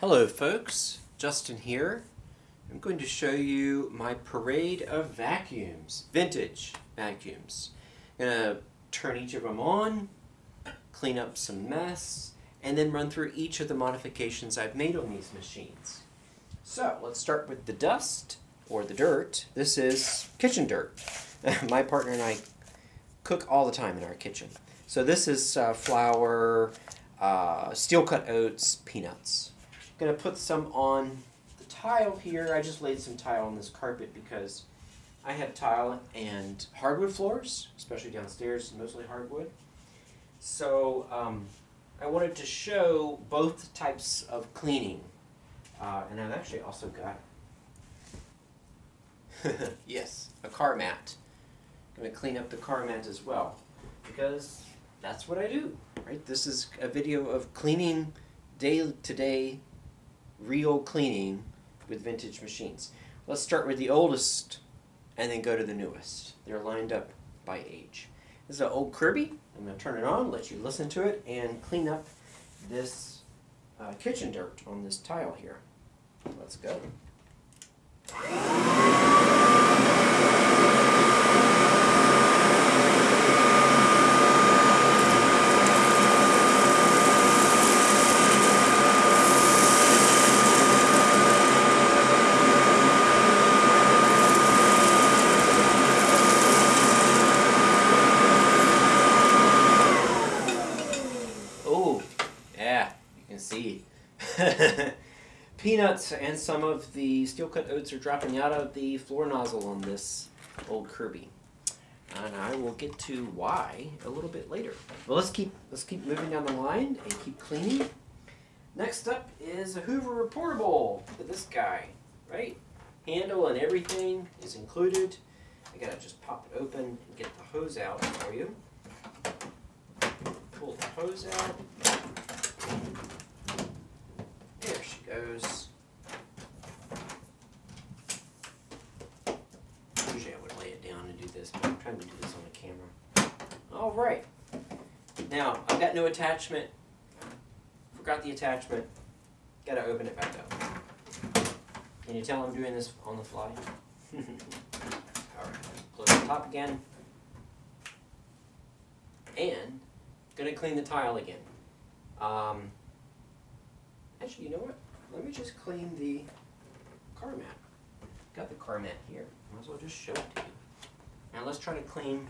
Hello folks, Justin here. I'm going to show you my parade of vacuums, vintage vacuums. I'm going to turn each of them on, clean up some mess, and then run through each of the modifications I've made on these machines. So let's start with the dust, or the dirt. This is kitchen dirt. my partner and I cook all the time in our kitchen. So this is uh, flour, uh, steel cut oats, peanuts. Going to put some on the tile here. I just laid some tile on this carpet because I have tile and hardwood floors, especially downstairs, mostly hardwood. So um, I wanted to show both types of cleaning. Uh, and I've actually also got, yes, a car mat. I'm going to clean up the car mat as well because that's what I do, right? This is a video of cleaning day to day, real cleaning with vintage machines. Let's start with the oldest and then go to the newest. They're lined up by age. This is an old Kirby. I'm going to turn it on, let you listen to it, and clean up this uh, kitchen dirt on this tile here. Let's go. Oh, yeah, you can see. Peanuts and some of the steel cut oats are dropping out of the floor nozzle on this old Kirby. And I will get to why a little bit later. Well, let's keep let's keep moving down the line and keep cleaning. Next up is a Hoover Portable. Look at this guy, right? Handle and everything is included. I gotta just pop it open and get the hose out for you pull the hose out. Goes. Usually I would lay it down and do this, but I'm trying to do this on the camera. All right. Now, I've got no attachment. Forgot the attachment. Gotta open it back up. Can you tell I'm doing this on the fly? All right, close the top again. And Gonna clean the tile again. Um, actually, you know what? Let me just clean the car mat. Got the car mat here. Might as well just show it to you. Now let's try to clean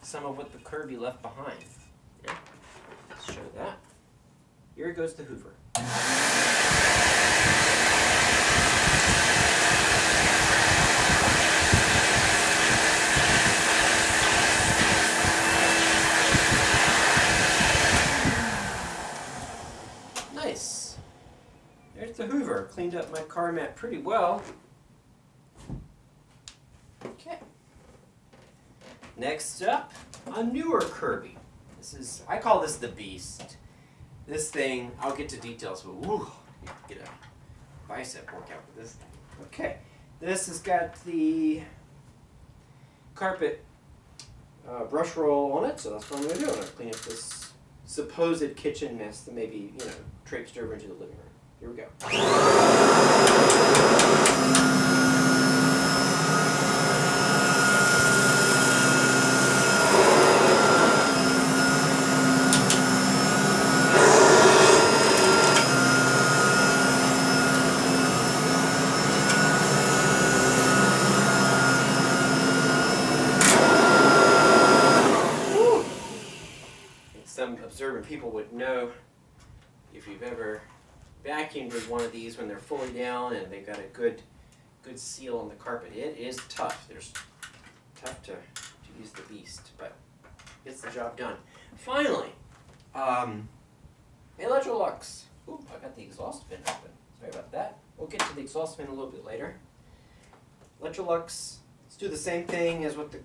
some of what the Kirby left behind. Yeah. Let's show that. Here goes the Hoover. Nice. There's the Hoover. Cleaned up my car mat pretty well. Okay. Next up, a newer Kirby. This is, I call this the Beast. This thing, I'll get to details, but woo, get a bicep workout with this thing. Okay. This has got the carpet uh, brush roll on it, so that's what I'm going to do. I'm going to clean up this supposed kitchen mess that maybe, you know, traipsed over into the living room. Here we go. Some observant people would know if you've ever vacuumed with one of these when they're fully down and they've got a good good seal on the carpet. It is tough. There's tough to, to use the beast, but gets the job done. Finally, um, Electrolux. Ooh, I got the exhaust fin open. Sorry about that. We'll get to the exhaust fin a little bit later. Electrolux, let's do the same thing as what the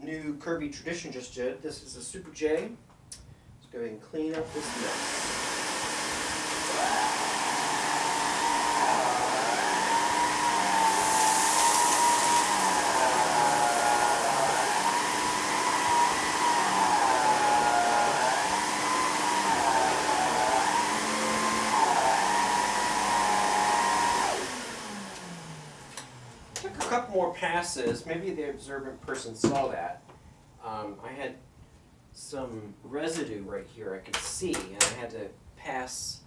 new Kirby Tradition just did. This is a Super J. Let's go ahead and clean up this mess couple more passes, maybe the observant person saw that. Um, I had some residue right here I could see, and I had to pass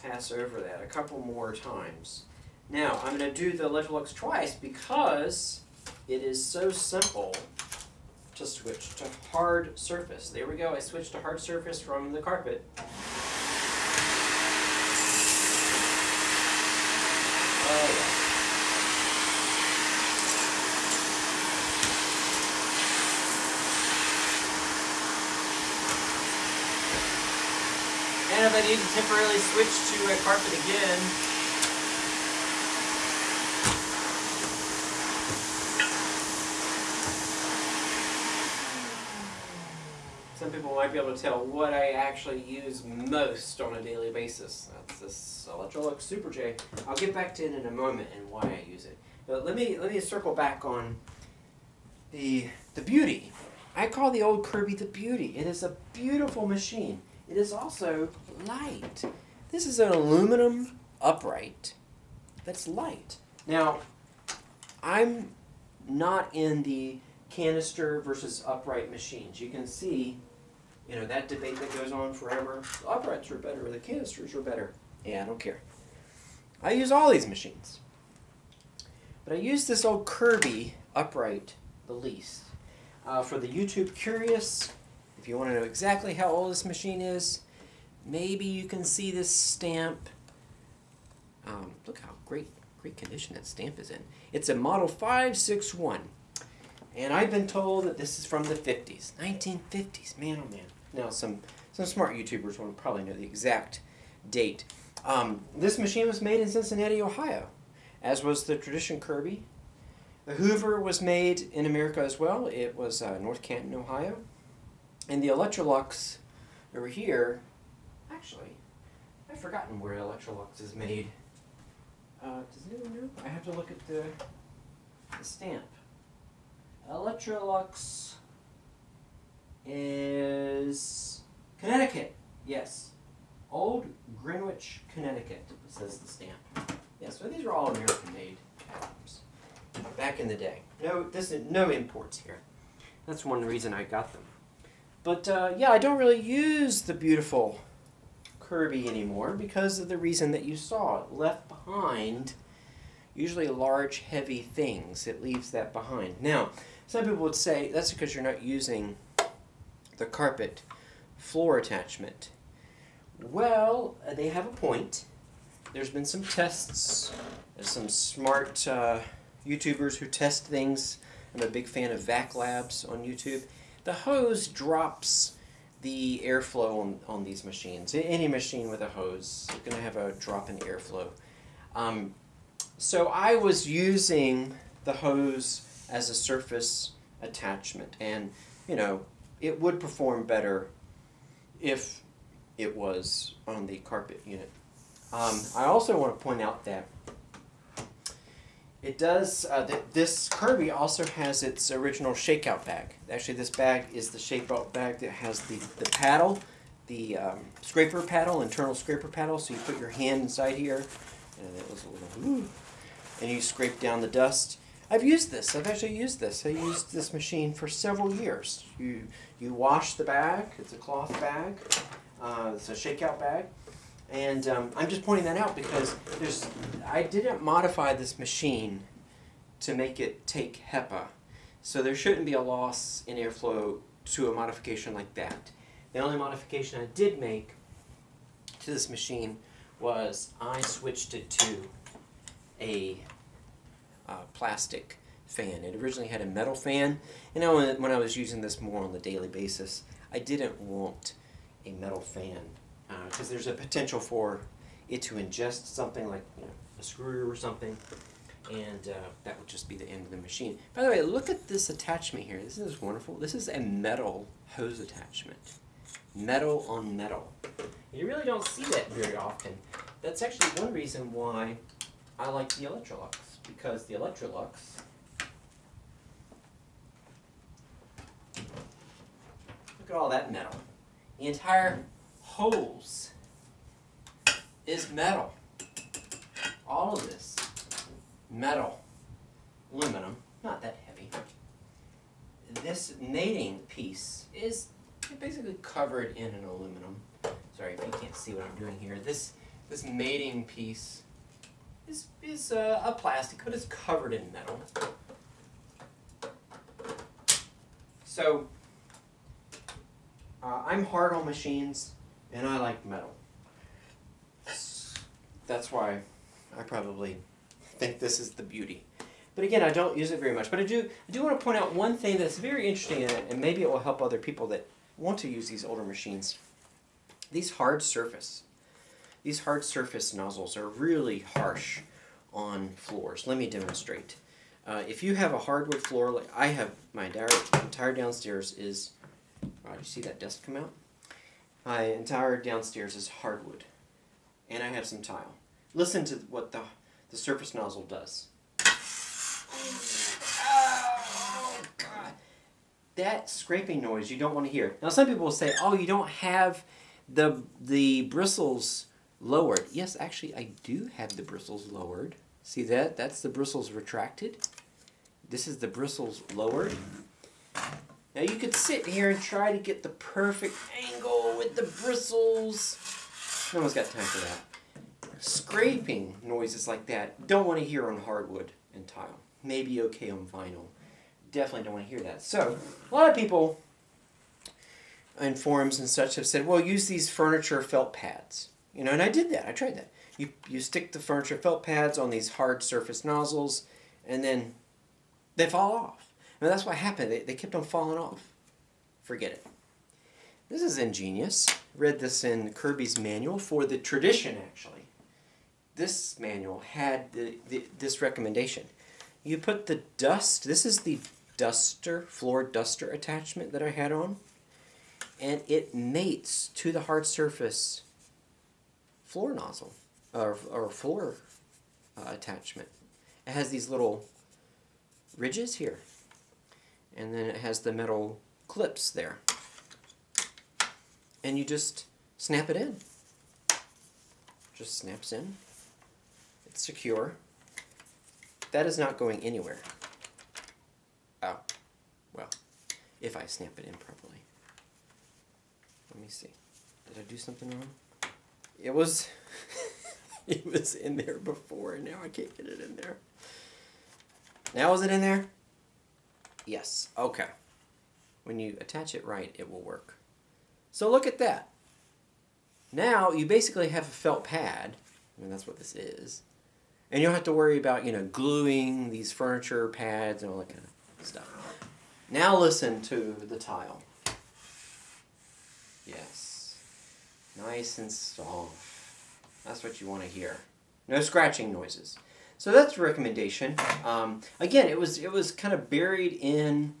pass over that a couple more times. Now, I'm going to do the Electrolux twice because it is so simple to switch to hard surface. There we go, I switched to hard surface from the carpet. Oh, yeah. And if I need to temporarily switch to a carpet again, some people might be able to tell what I actually use most on a daily basis. That's this Electrolux Super J. I'll get back to it in a moment and why I use it. But let me let me circle back on the the beauty. I call the old Kirby the beauty. It is a beautiful machine. It is also light. This is an aluminum upright that's light. Now, I'm not in the canister versus upright machines. You can see, you know, that debate that goes on forever. The uprights are better, the canisters are better. Yeah, I don't care. I use all these machines. But I use this old Kirby upright the least. Uh, for the YouTube curious, if you want to know exactly how old this machine is, maybe you can see this stamp. Um, look how great, great condition that stamp is in. It's a Model 561. And I've been told that this is from the 50s, 1950s. Man, oh man. Now, some, some smart YouTubers will probably know the exact date. Um, this machine was made in Cincinnati, Ohio, as was the Tradition Kirby. The Hoover was made in America as well. It was uh, North Canton, Ohio. And the Electrolux over here, actually, I've forgotten where Electrolux is made. Uh, does anyone know? I have to look at the, the stamp. Electrolux is Connecticut. Yes. Old Greenwich, Connecticut, says the stamp. Yeah, so these are all American made items back in the day. No, this is no imports here. That's one reason I got them. But uh, yeah, I don't really use the beautiful Kirby anymore because of the reason that you saw. It left behind usually large, heavy things. It leaves that behind. Now, some people would say that's because you're not using the carpet floor attachment. Well, uh, they have a point. There's been some tests. There's some smart uh, YouTubers who test things. I'm a big fan of Vac Labs on YouTube. The hose drops the airflow on, on these machines. Any machine with a hose, you're going to have a drop in airflow. Um, so I was using the hose as a surface attachment and you know it would perform better if it was on the carpet unit. Um, I also want to point out that it does, uh, th this Kirby also has its original shakeout bag. Actually, this bag is the shakeout bag that has the, the paddle, the um, scraper paddle, internal scraper paddle. So you put your hand inside here, and it was a little, ooh, and you scrape down the dust. I've used this. I've actually used this. I used this machine for several years. You you wash the bag. It's a cloth bag. Uh, it's a shakeout bag. And um, I'm just pointing that out because there's, I didn't modify this machine to make it take HEPA. So there shouldn't be a loss in airflow to a modification like that. The only modification I did make to this machine was I switched it to a uh, plastic fan. It originally had a metal fan, and now when I was using this more on the daily basis, I didn't want a metal fan because uh, there's a potential for it to ingest something like you know, a screw or something, and uh, that would just be the end of the machine. By the way, look at this attachment here. This is wonderful. This is a metal hose attachment. Metal on metal. You really don't see that very often. That's actually one reason why I like the Electrolux, because the Electrolux Look at all that metal. The entire hose is metal. All of this, metal. aluminum, not that heavy. This mating piece is basically covered in an aluminum. Sorry if you can't see what I'm doing here. This this mating piece is, is uh, a plastic, but it's covered in metal. So, uh, I'm hard on machines, and I like metal. That's why I probably think this is the beauty. But again, I don't use it very much. But I do, I do want to point out one thing that's very interesting in it, and maybe it will help other people that want to use these older machines. These hard surface, these hard surface nozzles are really harsh on floors. Let me demonstrate. Uh, if you have a hardwood floor, like I have, my entire, entire downstairs is, oh, did you see that dust come out? My entire downstairs is hardwood, and I have some tile. Listen to what the, the surface nozzle does. Oh, God. That scraping noise you don't want to hear. Now some people will say, oh, you don't have the, the bristles lowered. Yes, actually I do have the bristles lowered. See that? That's the bristles retracted. This is the bristles lowered. Now you could sit here and try to get the perfect angle with the bristles. No one's got time for that. Scraping noises like that, don't want to hear on hardwood and tile. Maybe okay on vinyl. Definitely don't want to hear that. So, a lot of people in forums and such have said, well, use these furniture felt pads. You know, and I did that. I tried that. You, you stick the furniture felt pads on these hard surface nozzles, and then they fall off. And that's what happened. They, they kept on falling off. Forget it. This is ingenious. Read this in Kirby's manual for the tradition, actually. This manual had the, the, this recommendation. You put the dust, this is the duster, floor duster attachment that I had on, and it mates to the hard surface floor nozzle or, or floor uh, attachment. It has these little ridges here. And then it has the metal clips there. And you just snap it in. Just snaps in. It's secure. That is not going anywhere. Oh, well, if I snap it in properly. Let me see. Did I do something wrong? It was... it was in there before, and now I can't get it in there. Now is it in there? Yes. Okay. When you attach it right, it will work. So look at that. Now you basically have a felt pad. I mean, that's what this is. And you don't have to worry about, you know, gluing these furniture pads and all that kind of stuff. Now listen to the tile. Yes. Nice and soft. That's what you want to hear. No scratching noises. So that's a recommendation. Um, again, it was it was kind of buried in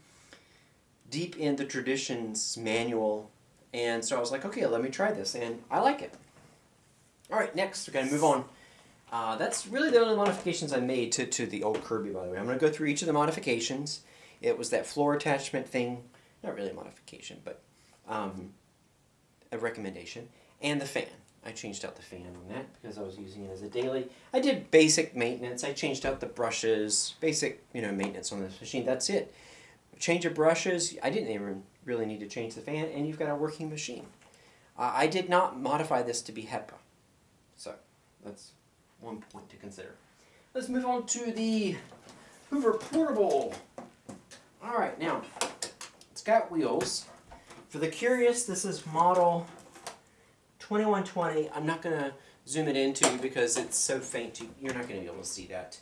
deep in the traditions manual, and so I was like, okay, let me try this, and I like it. All right, next we're gonna move on. Uh, that's really the only modifications I made to, to the old Kirby, by the way. I'm going to go through each of the modifications. It was that floor attachment thing, not really a modification, but um, a recommendation, and the fan. I changed out the fan on that because I was using it as a daily. I did basic maintenance. I changed out the brushes, basic you know maintenance on this machine. That's it. Change of brushes. I didn't even really need to change the fan, and you've got a working machine. Uh, I did not modify this to be HEPA, so that's one point to consider. Let's move on to the Hoover Portable. All right, now it's got wheels. For the curious, this is model 2120, I'm not going to zoom it into because it's so faint, you're not going to be able to see that.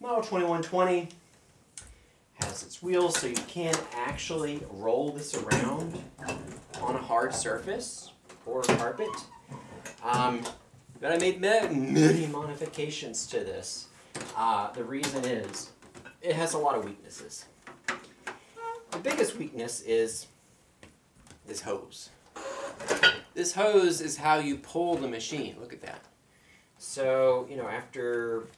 Model 2120 has its wheels so you can't actually roll this around on a hard surface or carpet. Um, but I made many modifications to this. Uh, the reason is it has a lot of weaknesses. The biggest weakness is this hose. This hose is how you pull the machine. Look at that. So, you know, after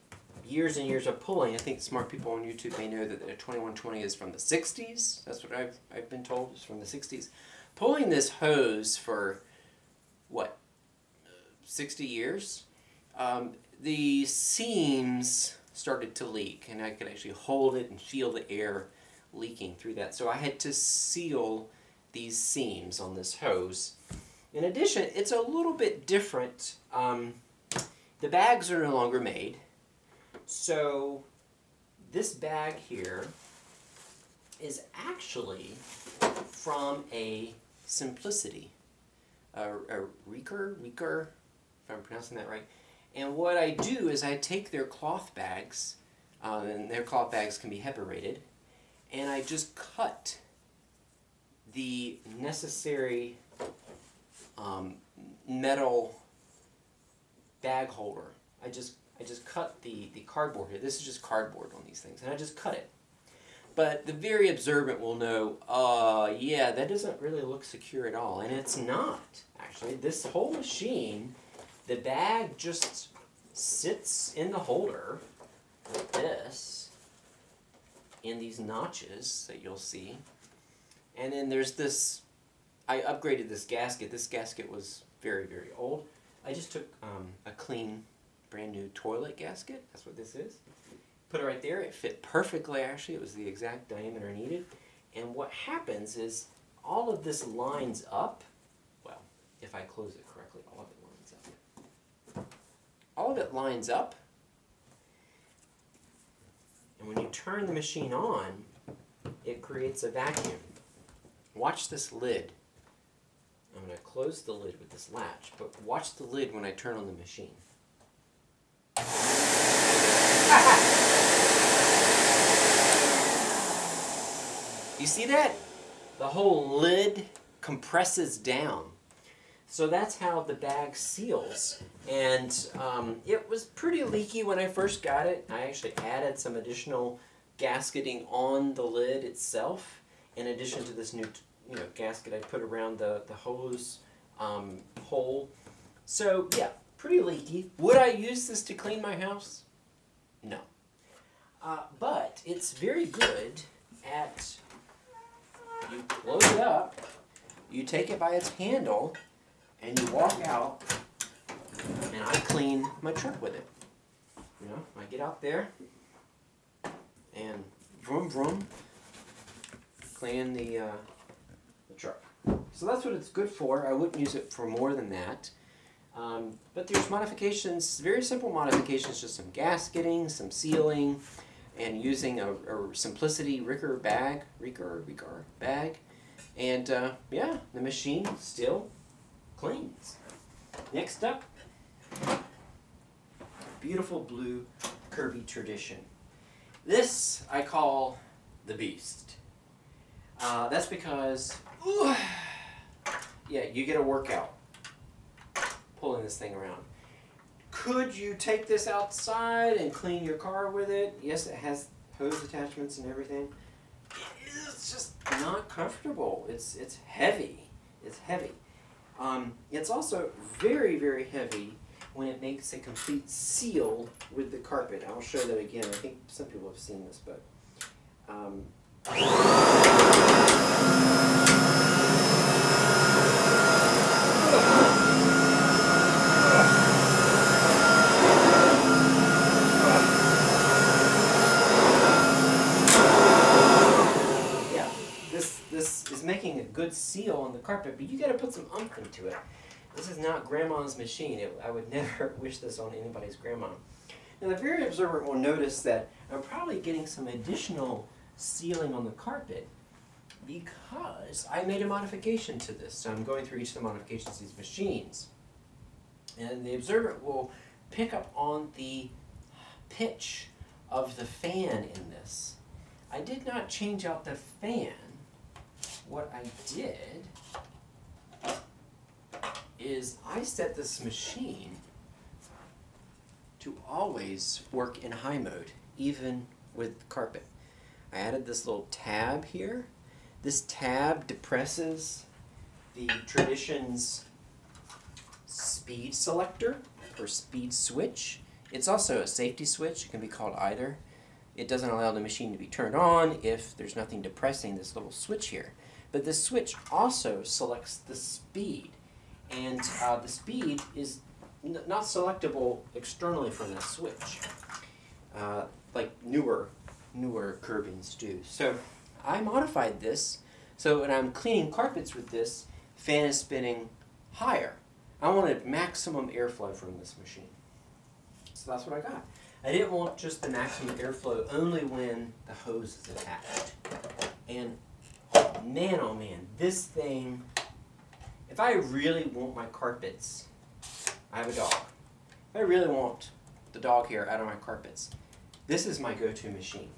years and years of pulling, I think smart people on YouTube may know that the 2120 is from the 60s. That's what I've, I've been told, is from the 60s. Pulling this hose for, what, 60 years? Um, the seams started to leak, and I could actually hold it and feel the air leaking through that. So I had to seal these seams on this hose. In addition, it's a little bit different. Um, the bags are no longer made. So this bag here is actually from a Simplicity, a, a Reeker, Reeker, if I'm pronouncing that right. And what I do is I take their cloth bags, uh, and their cloth bags can be HEPA and I just cut the necessary um, metal bag holder. I just I just cut the, the cardboard here. This is just cardboard on these things, and I just cut it. But the very observant will know, uh, yeah, that doesn't really look secure at all. And it's not, actually. This whole machine, the bag just sits in the holder like this, in these notches that you'll see. And then there's this, I upgraded this gasket. This gasket was very, very old. I just took um, a clean, brand new toilet gasket. That's what this is. Put it right there. It fit perfectly, actually. It was the exact diameter needed. And what happens is all of this lines up. Well, if I close it correctly, all of it lines up. All of it lines up. And when you turn the machine on, it creates a vacuum. Watch this lid. I'm going to close the lid with this latch, but watch the lid when I turn on the machine. You see that? The whole lid compresses down. So that's how the bag seals. And um, it was pretty leaky when I first got it. I actually added some additional gasketing on the lid itself in addition to this new you know, gasket I put around the, the hose um, hole. So yeah, pretty leaky. Would I use this to clean my house? No. Uh, but it's very good at, you close it up, you take it by its handle, and you walk out, and I clean my truck with it. You know, I get out there, and vroom vroom, clean the, uh, the truck. So that's what it's good for. I wouldn't use it for more than that. Um, but there's modifications, very simple modifications, just some gasketing, some sealing, and using a, a Simplicity Riccar bag, Riccar, Riccar bag. And uh, yeah, the machine still cleans. Next up, beautiful blue Kirby Tradition. This I call the Beast. Uh, that's because, yeah, you get a workout pulling this thing around. Could you take this outside and clean your car with it? Yes, it has hose attachments and everything. It is just not comfortable. It's, it's heavy. It's heavy. Um, it's also very, very heavy when it makes a complete seal with the carpet. I'll show that again. I think some people have seen this, but um, making a good seal on the carpet, but you got to put some umph into it. This is not grandma's machine. It, I would never wish this on anybody's grandma. Now the very observant will notice that I'm probably getting some additional sealing on the carpet because I made a modification to this. So I'm going through each of the modifications these machines. And the observant will pick up on the pitch of the fan in this. I did not change out the fan what I did is I set this machine to always work in high mode, even with carpet. I added this little tab here. This tab depresses the Tradition's speed selector or speed switch. It's also a safety switch. It can be called either. It doesn't allow the machine to be turned on if there's nothing depressing this little switch here. But the switch also selects the speed. And uh, the speed is not selectable externally from that switch. uh, like newer, newer Kirby's do. So I modified this so when I'm cleaning carpets with this, fan is spinning higher. I wanted maximum airflow from this machine. So that's what I got. I didn't want just the maximum airflow only when the hose is attached. And man oh man, this thing, if I really want my carpets, I have a dog. If I really want the dog hair out of my carpets, this is my go-to machine.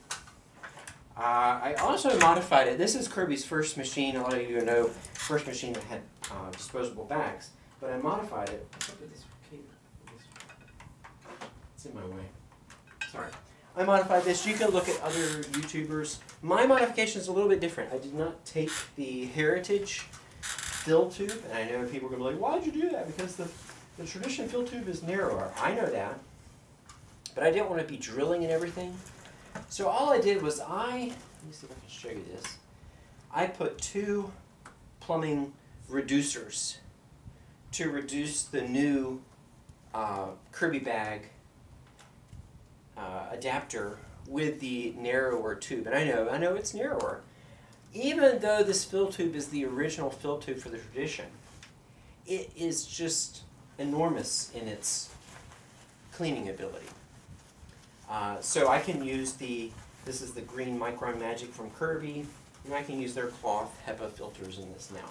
Uh, I also modified it. This is Kirby's first machine. A lot of you know, first machine that had uh, disposable bags. But I modified it. It's in my way. Sorry. I modified this. You can look at other YouTubers. My modification is a little bit different. I did not take the Heritage fill tube. And I know people are going to be like, why did you do that? Because the, the traditional fill tube is narrower. I know that. But I didn't want to be drilling and everything. So all I did was I, let me see if I can show you this. I put two plumbing reducers to reduce the new uh, Kirby bag uh, adapter with the narrower tube. And I know, I know it's narrower. Even though this fill tube is the original fill tube for the tradition, it is just enormous in its cleaning ability. Uh, so I can use the, this is the green Micron Magic from Kirby, and I can use their cloth HEPA filters in this now.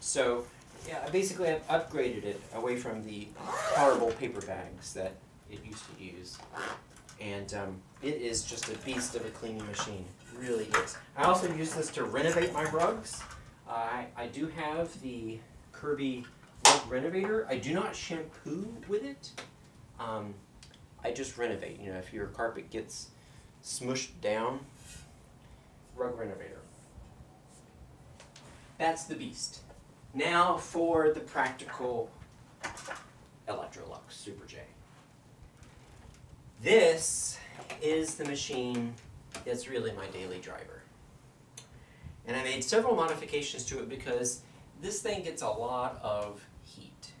So yeah, basically I've upgraded it away from the horrible paper bags that it used to use. And um, it is just a beast of a cleaning machine, it really is. I also use this to renovate my rugs. Uh, I, I do have the Kirby Rug Renovator. I do not shampoo with it. Um, I just renovate. You know, if your carpet gets smushed down, rug renovator. That's the beast. Now for the practical Electrolux Super J. This is the machine that's really my daily driver. And I made several modifications to it because this thing gets a lot of heat.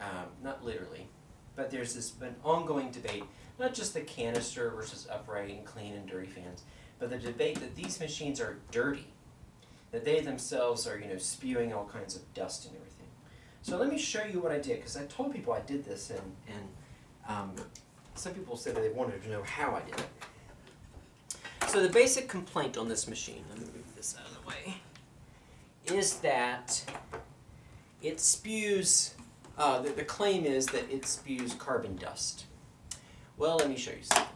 Um, not literally, but there's this an ongoing debate, not just the canister versus upright and clean and dirty fans, but the debate that these machines are dirty, that they themselves are you know spewing all kinds of dust and everything. So let me show you what I did, because I told people I did this, and, and um, some people said they wanted to know how I did it. So the basic complaint on this machine, let me move this out of the way, is that it spews uh, the, the claim is that it spews carbon dust. Well, let me show you something.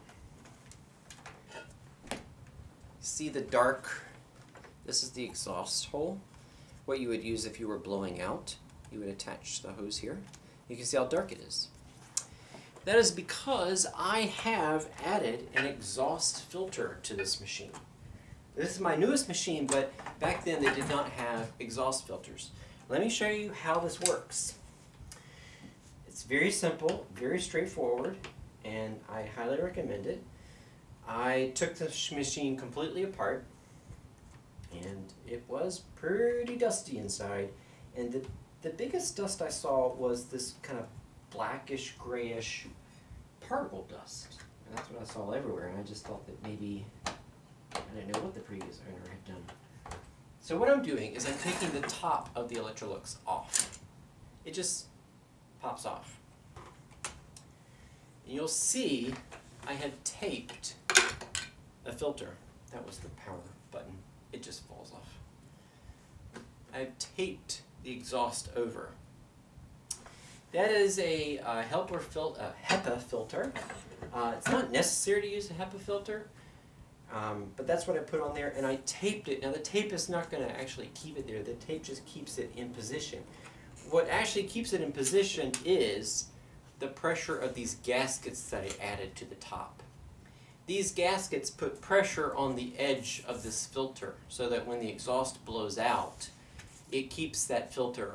See the dark, this is the exhaust hole. What you would use if you were blowing out. You would attach the hose here. You can see how dark it is. That is because I have added an exhaust filter to this machine. This is my newest machine, but back then they did not have exhaust filters. Let me show you how this works. It's very simple, very straightforward, and I highly recommend it. I took the machine completely apart, and it was pretty dusty inside. And the, the biggest dust I saw was this kind of blackish, grayish particle dust. And that's what I saw everywhere, and I just thought that maybe, I didn't know what the previous owner had done. So what I'm doing is I'm taking the top of the Electrolux off. It just pops off. And you'll see I have taped a filter. That was the power button. It just falls off. I've taped the exhaust over. That is a uh, helper fil uh, HEPA filter. Uh, it's not necessary to use a HEPA filter, um, but that's what I put on there, and I taped it. Now the tape is not going to actually keep it there. The tape just keeps it in position what actually keeps it in position is the pressure of these gaskets that I added to the top. These gaskets put pressure on the edge of this filter so that when the exhaust blows out, it keeps that filter,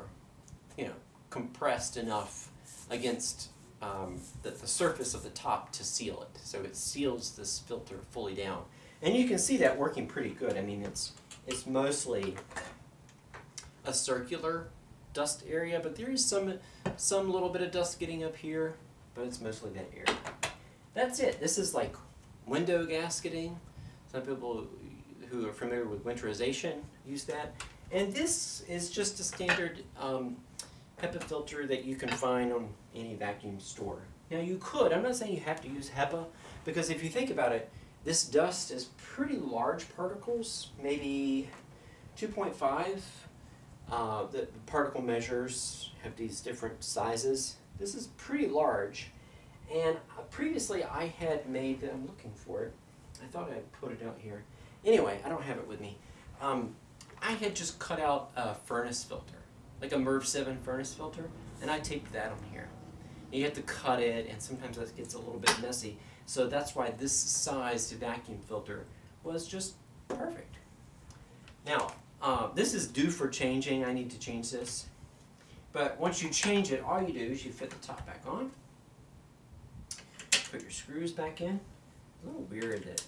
you know, compressed enough against um, the, the surface of the top to seal it. So it seals this filter fully down. And you can see that working pretty good. I mean, it's, it's mostly a circular dust area, but there is some, some little bit of dust getting up here, but it's mostly that area. That's it. This is like window gasketing. Some people who are familiar with winterization use that. And this is just a standard um, HEPA filter that you can find on any vacuum store. Now you could, I'm not saying you have to use HEPA, because if you think about it, this dust is pretty large particles, maybe 2.5. Uh, the particle measures have these different sizes. This is pretty large. And previously I had made, I'm looking for it, I thought I'd put it out here. Anyway, I don't have it with me. Um, I had just cut out a furnace filter, like a MERV 7 furnace filter, and I taped that on here. You have to cut it, and sometimes that gets a little bit messy. So that's why this size to vacuum filter was just perfect. Now, uh, this is due for changing. I need to change this. But once you change it, all you do is you fit the top back on, put your screws back in. a little weird that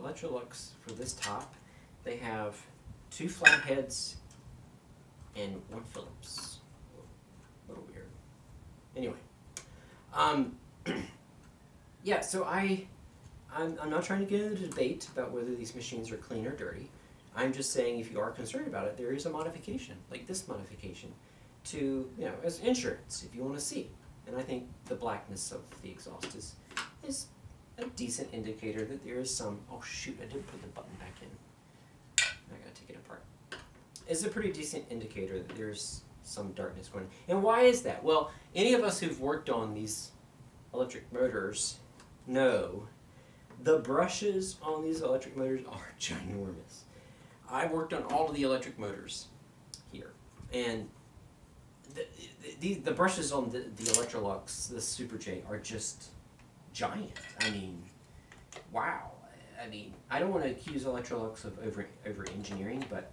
Electrolux, for this top, they have two flat heads and one Phillips. A little weird. Anyway, um, yeah, so I, I'm, I'm not trying to get into a debate about whether these machines are clean or dirty. I'm just saying if you are concerned about it, there is a modification, like this modification, to, you know, as insurance, if you want to see. And I think the blackness of the exhaust is, is a decent indicator that there is some, oh shoot, I didn't put the button back in. I gotta take it apart. It's a pretty decent indicator that there's some darkness going on. And why is that? Well, any of us who've worked on these electric motors know the brushes on these electric motors are ginormous. I've worked on all of the electric motors here, and the, the, the brushes on the, the Electrolux, the Super J, are just giant. I mean, wow. I mean, I don't want to accuse Electrolux of over over engineering, but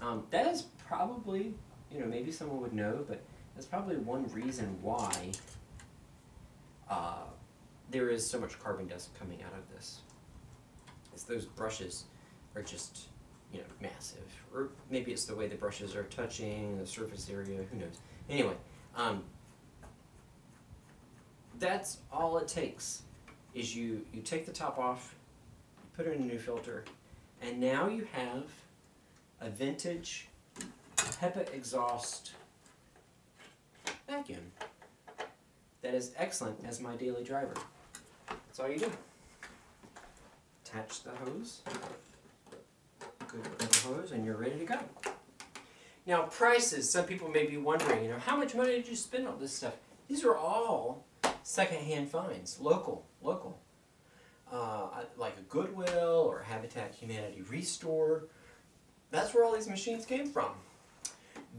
um, that is probably, you know, maybe someone would know, but that's probably one reason why uh, there is so much carbon dust coming out of this. Is those brushes are just, you know, massive. Or maybe it's the way the brushes are touching, the surface area, who knows. Anyway, um, that's all it takes is you, you take the top off, put in a new filter, and now you have a vintage HEPA exhaust vacuum that is excellent as my daily driver. That's all you do. Attach the hose, good the hose, and you're ready to go. Now prices, some people may be wondering, you know, how much money did you spend on this stuff? These are all secondhand finds, local, local. Uh, like a Goodwill or Habitat Humanity Restore. That's where all these machines came from.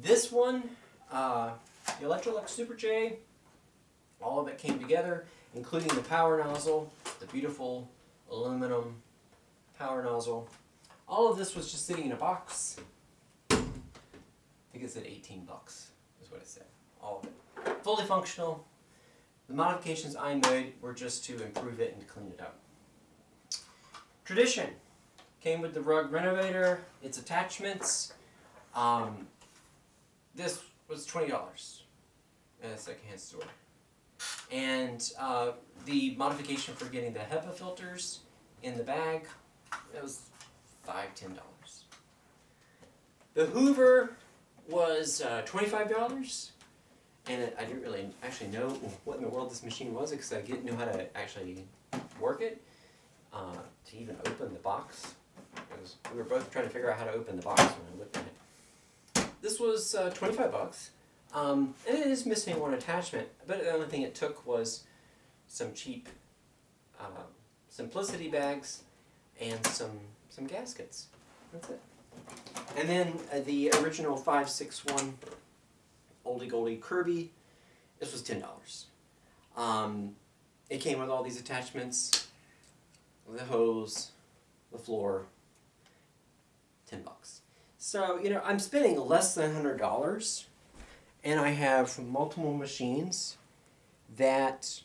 This one, uh, the Electrolux Super J, all of it came together, including the power nozzle, the beautiful aluminum power nozzle. All of this was just sitting in a box. I think it said 18 bucks, is what it said. All of it. Fully functional, the modifications I made were just to improve it and clean it up. Tradition came with the rug renovator, its attachments. Um, this was $20 at a secondhand store. And uh, the modification for getting the HEPA filters in the bag, it was five, ten dollars. The Hoover was uh, $25 and I didn't really actually know what in the world this machine was because I didn't know how to actually work it uh, to even open the box. Because we were both trying to figure out how to open the box when I looked at it. This was uh, 25 bucks, um, and it is missing one attachment, but the only thing it took was some cheap uh, simplicity bags and some some gaskets. That's it. And then uh, the original 561 oldie goldie Kirby. This was ten dollars. Um, it came with all these attachments, the hose, the floor. Ten bucks. So you know I'm spending less than hundred dollars, and I have multiple machines that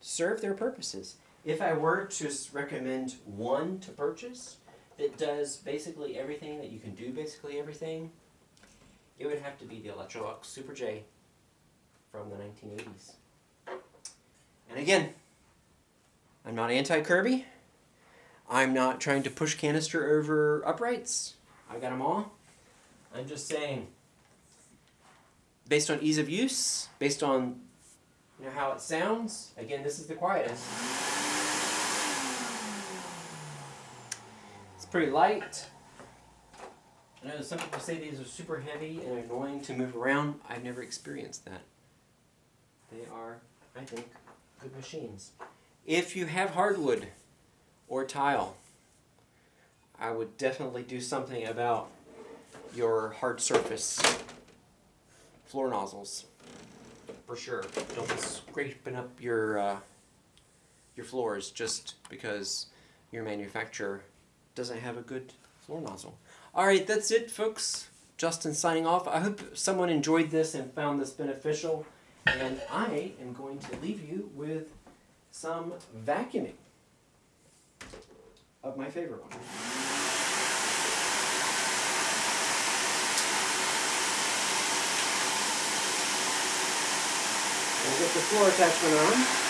serve their purposes. If I were to recommend one to purchase that does basically everything that you can do basically everything, it would have to be the Electrolux Super J from the 1980s. And again, I'm not anti-Kirby. I'm not trying to push canister over uprights. I got them all. I'm just saying, based on ease of use, based on you know how it sounds. Again, this is the quietest. It's pretty light. I know some people say these are super heavy and annoying to move around. I've never experienced that. They are, I think, good machines. If you have hardwood or tile, I would definitely do something about your hard surface floor nozzles. For sure. Don't be scraping up your uh, your floors just because your manufacturer doesn't have a good floor nozzle. Alright, that's it folks. Justin signing off. I hope someone enjoyed this and found this beneficial. And I am going to leave you with some vacuuming of my favorite one. We'll get the floor attachment on.